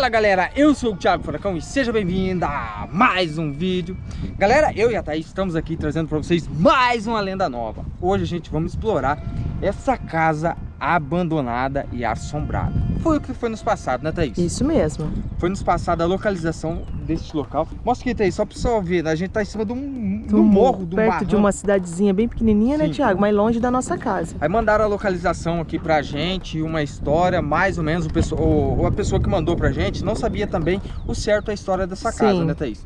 Fala galera, eu sou o Thiago Furacão e seja bem-vindo a mais um vídeo. Galera, eu e a Thaís estamos aqui trazendo para vocês mais uma lenda nova. Hoje a gente vamos explorar essa casa abandonada e assombrada Foi o que foi nos passado, né Thaís? Isso mesmo Foi nos passado a localização deste local Mostra aqui Thaís, só para você ver, a gente tá em cima de um, um morro, um Perto barranco. de uma cidadezinha bem pequenininha, né Sim. Thiago? Mais longe da nossa casa Aí mandaram a localização aqui pra gente, uma história, mais ou menos, o pessoa, o- a pessoa que mandou pra gente não sabia também o certo a história dessa casa, Sim. né Thaís?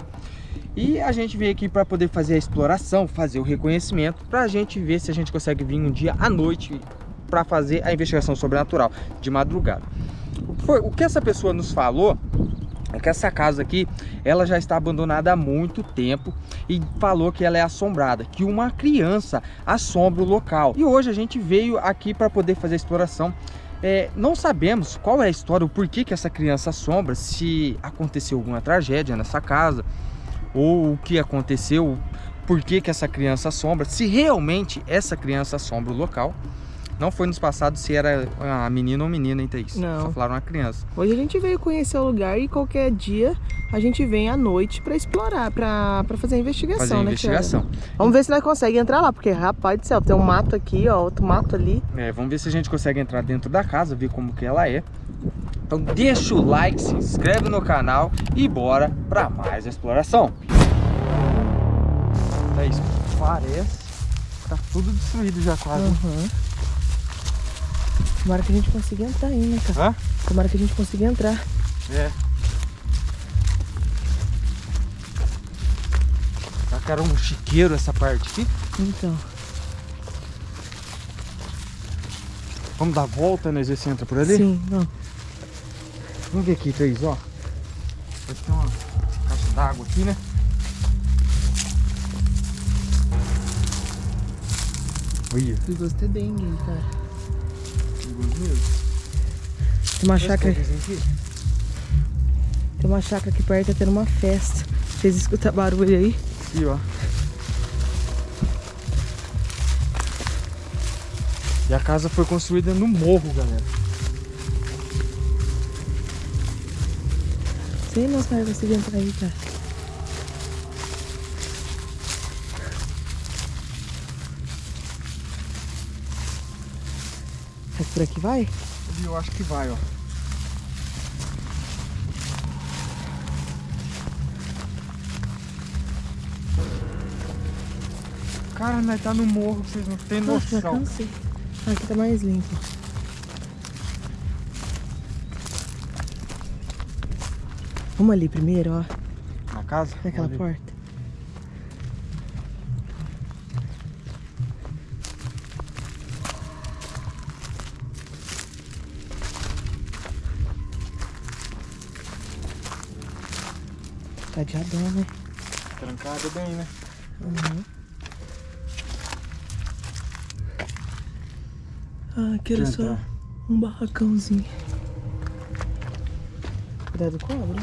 E a gente veio aqui pra poder fazer a exploração, fazer o reconhecimento, pra gente ver se a gente consegue vir um dia à noite pra fazer a investigação sobrenatural, de madrugada. O que, foi- o que essa pessoa nos falou é que essa casa aqui, ela já está abandonada há muito tempo e falou que ela é assombrada, que uma criança assombra o local. E hoje a gente veio aqui para poder fazer a exploração. É, não sabemos qual é a história, o porquê que essa criança assombra, se aconteceu alguma tragédia nessa casa, ou o que aconteceu, por que essa criança assombra, se realmente essa criança assombra o local. Não foi nos passados se era a menina ou menina, hein, Thaís? Não. Só falaram uma criança. Hoje a gente veio conhecer o lugar e qualquer dia a gente vem à noite pra explorar, pra, pra fazer a investigação, Fazer a né investigação. Vamos ver se nós conseguimos entrar lá, porque rapaz do céu, tem um mato aqui, ó, outro mato ali É, vamos ver se a gente consegue entrar dentro da casa, ver como que ela é. Então deixa o like, se inscreve no canal e bora pra mais exploração. É isso, parece que tá tudo destruído já quase. Uhum. Tomara que a gente consiga entrar aí, né, cara? Hã? Tomara que a gente consiga entrar. É. Tá cara um chiqueiro essa parte aqui. Então, Vamos dar a volta, né? Ver se entra por ali. sim, vamos. Vamos ver aqui, Thaís, ó. Vai ter uma caixa d'água aqui, né? Olha, Perigoso ter dengue cara. Tem uma chácara, tem uma chácara aqui perto, tá tendo uma festa. Vocês escutam barulho aí? Aqui, ó. E a casa foi construída no morro, galera. Sei não se vai conseguir entrar aí, cara. Por aqui vai? Eu acho que vai, ó. Cara, nós tá no morro, vocês não Nossa, já noção. cansei. Ah, Aqui tá mais limpo. Vamos ali primeiro, ó. Na casa? Naquela porta. Cadeadão, né? Trancada bem, né? Uhum. Ah, aqui era só um barracãozinho. Cuidado com cobra.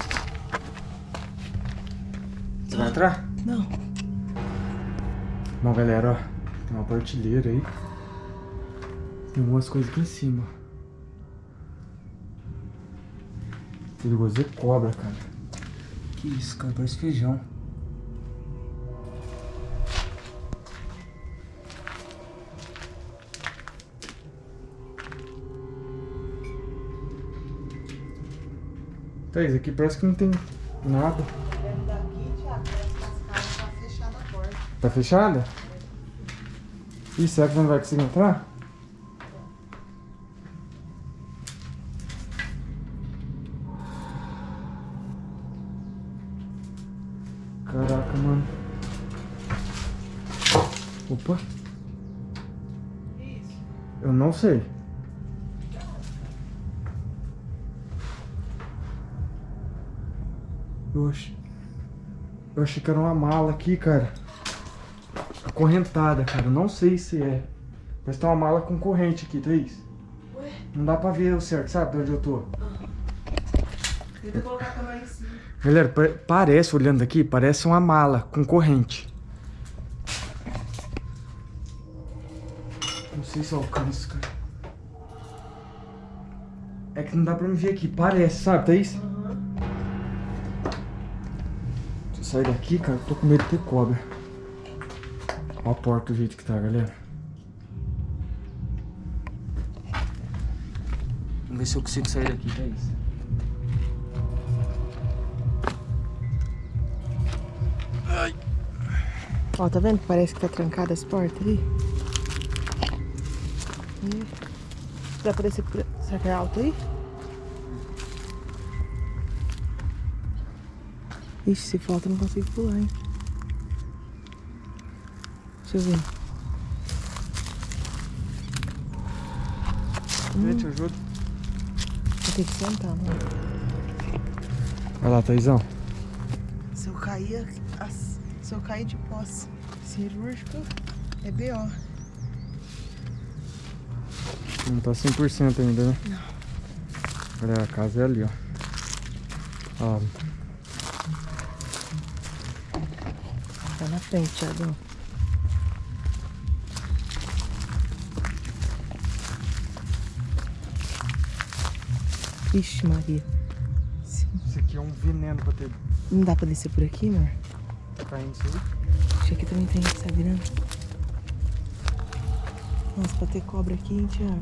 Você vai entrar? Não. Bom, galera, ó. Tem uma partilheira aí. Tem algumas coisas aqui em cima. Perigoso é cobra, cara. Que isso, cara? Parece feijão. Thaís, aqui parece que não tem nada. Tá fechada? Ih, será que não vai conseguir entrar? Caraca, mano. Opa. Eu não sei. Eu achei, eu achei que era uma mala aqui, cara. Acorrentada, cara. Eu Não sei se é. Parece que tem uma mala com corrente aqui, Thaís. Ué? Não dá pra ver o certo, sabe de onde eu tô? Tenta colocar a em cima. Galera, pa- parece, olhando aqui, parece uma mala com corrente. Não sei se eu alcanço, cara. É que não dá pra me ver aqui, parece, sabe, Thaís? Aham. sair daqui, cara, eu tô com medo de ter cobra. Olha a porta do jeito que tá, galera. Vamos ver se eu consigo sair daqui, tá Ó, tá vendo que parece que tá trancada as portas ali? Ih, Dá pra descer por... Será que é alto aí? Ixi, se falta eu não consigo pular, hein? Deixa eu ver. Vem, te ajudo. Vou ter que sentar, né? Vai lá, Thaizão. Se eu cair, as- se eu cair de posse cirúrgico, é B.O. Não tá 100% ainda, né? Não. Olha, a casa é ali, ó. Ó, Tá na frente, Thiago. Ixi, Maria. Isso aqui é um veneno pra ter Não dá pra descer por aqui, amor? Caindo isso aí. Acho que aqui também tem, tá virando? Nossa, pra ter cobra aqui, hein, Thiago?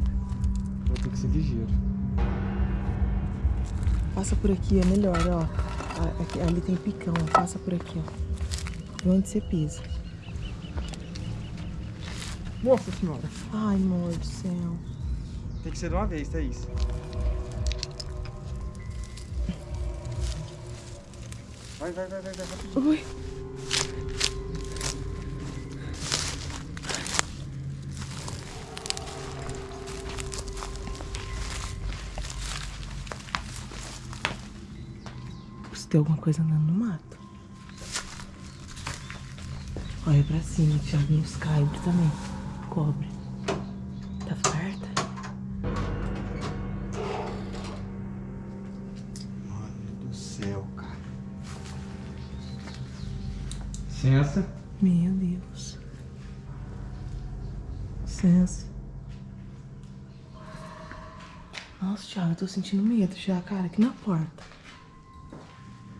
Vou ter que ser ligeiro. Passa por aqui, é melhor, ó. Aqui- ali tem picão. Passa por aqui, ó. Vê onde você pisa. Nossa senhora. Ai, amor do céu. Tem que ser de uma vez, Thaís. Vai, vai, vai, vai, vai, rapidinho. Ui. Tem alguma coisa andando no mato. Olha pra cima, Thiago, nos caibros também. Cobre. Tá farta? Mano do céu, cara. Licença. Meu Deus. Licença. Nossa, Thiago, eu tô sentindo medo já, cara, aqui na porta.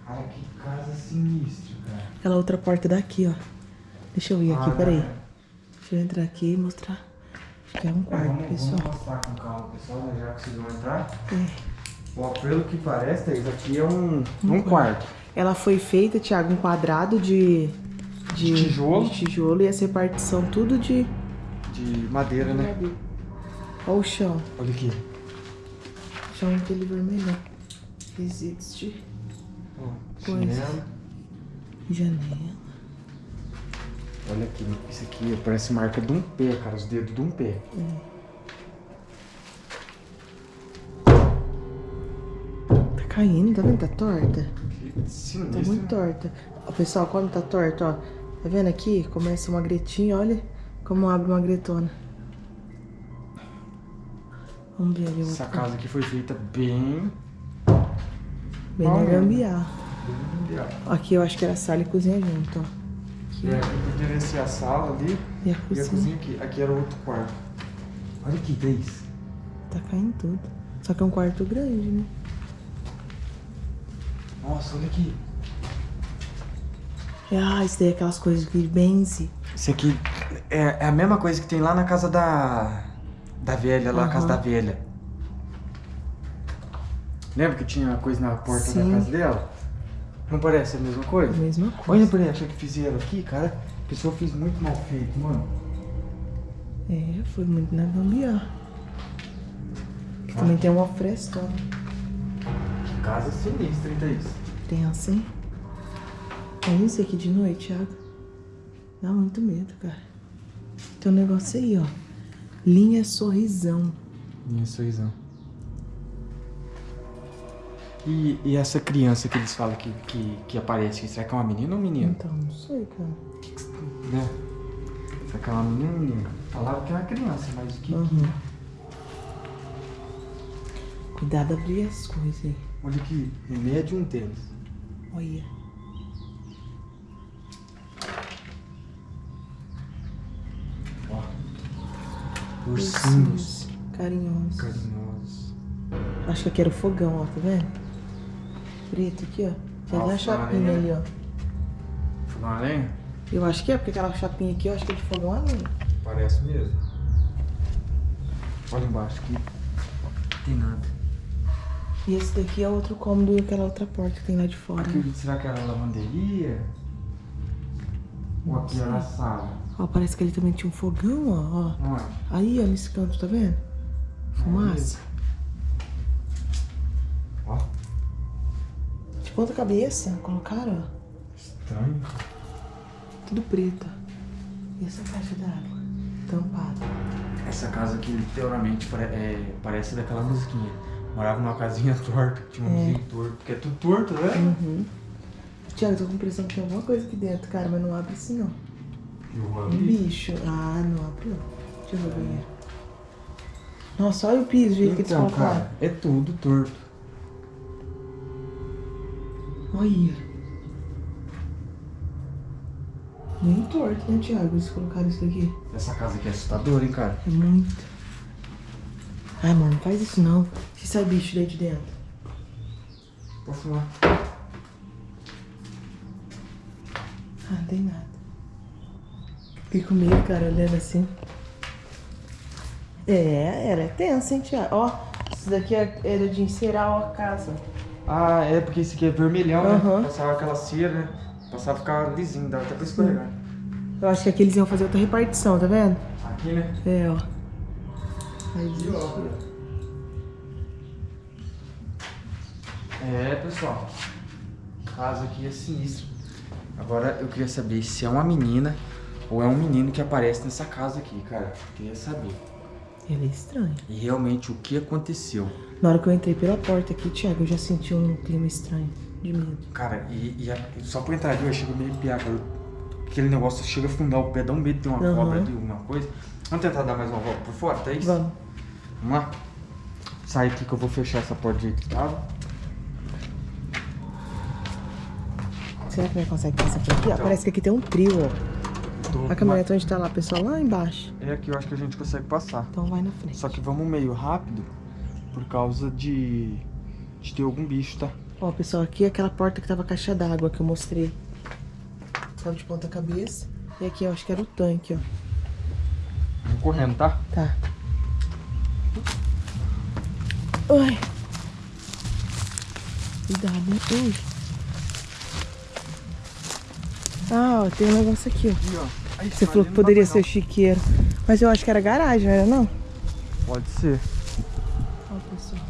Cara, que casa sinistra, cara. Aquela outra porta daqui, ó. Deixa eu ir aqui, Ah, peraí. tá. Deixa eu entrar aqui e mostrar. Acho que é um quarto, vamos, pessoal. vamos mostrar com calma, pessoal, né? já conseguiu entrar. É. Ó, pelo que parece, Thaís, aqui é um, Um um quarto. Ela foi feita, Thiago, um quadrado de, de, De tijolo. de tijolo e essa repartição tudo de. De madeira, né? Olha o chão. Olha aqui. Chão aquele vermelho. Resíduos de Ó, Coisa. chinelo. janela. Olha aqui, isso aqui parece marca de um pé, cara, os dedos de um pé. Tá caindo, tá vendo? Tá torta. Tá muito torta. Ó, pessoal, quando tá torta, ó. Tá vendo aqui? Começa uma gretinha, olha como abre uma gretona. Vamos ver ali Essa casa aqui foi feita bem... Bem na Ó, gambiarra. Aqui eu acho que era sala e cozinha junto, ó. Aqui. É, poderia ser a sala ali E a e a cozinha. cozinha aqui. Aqui era outro quarto. Olha aqui, Deis. Tá caindo tudo. Só que é um quarto grande, né? Nossa, olha aqui. Ah, isso daí é aquelas coisas que benze. Esse aqui é, é a mesma coisa que tem lá na casa da... Da velha, lá na casa da velha. Lembra que tinha coisa na porta Sim. da casa dela? Não parece a mesma coisa? Mesma Olha coisa. pra achar que fizeram aqui, cara. A pessoa fez muito mal feito, mano. É, foi muito na gambiarra. Aqui também tem uma frestona. Que casa sinistra, hein, Thaís? Tem assim. Olha isso aqui de noite, Thiago. Dá muito medo, cara. Tem um negócio aí, ó. Linha sorrisão. Minha sorrisão. E, e essa criança que eles falam que, que, que aparece, será que é uma menina ou um menino? Então, não sei, cara. Né? Será que é uma menina ou um menino? Falaram que é uma criança, mas o que... Uhum. Cuidado abrir as coisas aí. Olha aqui, remédio e um tênis. Olha. Ó. Ursinhos. Carinhosos. Carinhosos. Acho que aqui era o fogão, ó, tá vendo? Preto aqui, ó. Já dá a chapinha ali, ó. Fogão a lenha? Eu acho que é, porque aquela chapinha aqui eu acho que é de fogão a lenha. Parece mesmo. Olha embaixo aqui. Não tem nada. E esse daqui é outro cômodo e aquela outra porta que tem lá de fora. né? Acredito, será que era a lavanderia? Ou aqui era a sala? Ó, parece que ele também tinha um fogão, ó. ó. Onde? Aí, ó, nesse canto, tá vendo? Fumaça. Ó, ponta cabeça, colocaram, ó. estranho. Tudo preto. E essa caixa d'água? Tampada. Essa casa aqui, literalmente, é, parece daquela musiquinha. Morava numa casinha torta, tinha um vizinho torto. Porque é tudo torto, né? Uhum. Tiago, tô com a impressão que tem alguma coisa aqui dentro, cara, mas não abre assim, não. Eu vou Um bicho. Ah, não abre, não. Deixa eu ver o banheiro. Nossa, olha o piso, o jeito que eles Então, colocaram. cara, é tudo torto. Olha. Muito torto, né, Thiago? Eles colocaram isso daqui. Essa casa aqui é assustadora, hein, cara? É muito. Ai, mano, não faz isso não. Se sai bicho daí de dentro. Posso lá. Ah, não tem nada. Fiquei com medo, cara, olhando assim. É, ela é tensa, hein, Thiago? Ó, isso daqui é- era de encerar a casa. Ah, é porque esse aqui é vermelhão, Aham. né? Passava aquela cera, né? Passava ficar lisinho, dava até pra escorregar. Eu acho que aqui eles iam fazer outra repartição, tá vendo? Aqui, né? É, ó. Aí existe. ó. É, pessoal. O caso aqui é sinistro. Agora eu queria saber se é uma menina ou é um menino que aparece nessa casa aqui, cara. Queria saber. Ele é estranho. E realmente o que aconteceu. Na hora que eu entrei pela porta aqui, Thiago, eu já senti um clima estranho de medo. Cara, e, e a- só por entrar ali eu chego meio piar, cara. Aquele negócio chega a fundar o pé, dá um medo de ter uma Aham. cobra ali, alguma coisa. Vamos tentar dar mais uma volta por fora, tá isso? Vamos. Vamos lá? Sai aqui que eu vou fechar essa porta de jeito que tava. Será que nós consegue passar por aqui? Então. parece que aqui tem um trio, ó. Tô A caminhonete onde tá lá, pessoal, lá embaixo. É aqui eu acho que a gente consegue passar. Então vai na frente. Só que vamos meio rápido por causa de, de ter algum bicho, tá? Ó, pessoal, aqui é aquela porta que tava caixa d'água que eu mostrei. Tava de ponta cabeça. E aqui eu acho que era o tanque, ó. Vamos correndo, tá? Tá. Ai. Cuidado, hein? Ui. Ah, ó, tem um negócio aqui, ó. Ó. Aí, Você falou que poderia ser chiqueiro. Mas eu acho que era garagem, não era não? Pode ser. Ó, pessoal.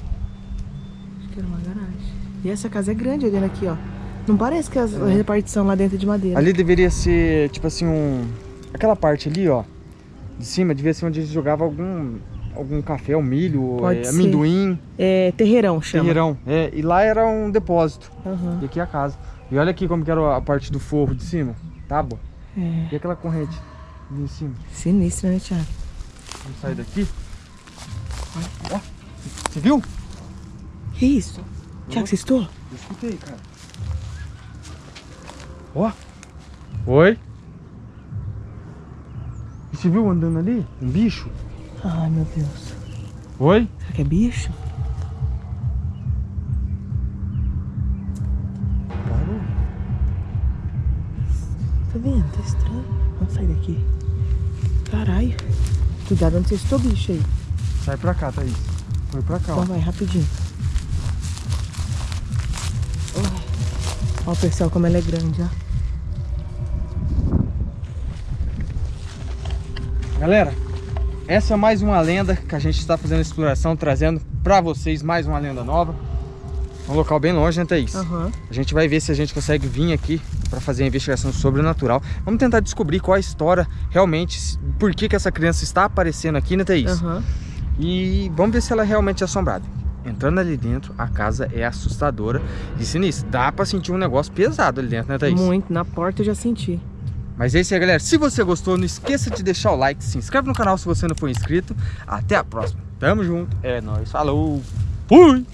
Acho que era uma garagem. E essa casa é grande olhando aqui, ó. Não parece que a repartição lá dentro é de madeira. Ali deveria ser, tipo assim, um... Aquela parte ali, ó. De cima, devia ser onde a gente jogava algum... Algum café, um milho, é, amendoim, É terreirão, chama. terreirão. É, e lá era um depósito. Aham. E aqui é a casa. E olha aqui como que era a parte do forro de cima. Tábua. É. E aquela corrente ali em cima. Sinistro, né, Thiago? Vamos sair daqui. Ó, você viu? Que isso? Thiago, você estou? Eu escutei, cara. Ó. Oi. E Você viu andando ali? Um bicho? Ai, meu Deus. Oi? Será que é bicho? Vendo? Tá estranho. Vamos sair daqui. Caralho. Cuidado onde você estou, bicho aí. Sai pra cá, Thaís. Foi pra cá, ó. Então vai, rapidinho. Ai. Ó, pessoal, como ela é grande, ó. Galera, essa é mais uma lenda que a gente está fazendo exploração, trazendo pra vocês mais uma lenda nova. Um local bem longe, né, Thaís? Aham. A gente vai ver se a gente consegue vir aqui para fazer a investigação sobrenatural. Vamos tentar descobrir qual a história realmente, por que, que essa criança está aparecendo aqui, né, Thaís? Aham. E vamos ver se ela é realmente assombrada. Entrando ali dentro, a casa é assustadora e sinistra. Dá pra sentir um negócio pesado ali dentro, né, Thaís? Muito. Na porta eu já senti. Mas é isso aí, galera. Se você gostou, não esqueça de deixar o like, se inscreve no canal se você não for inscrito. Até a próxima. Tamo junto. É nóis. Falou. Fui!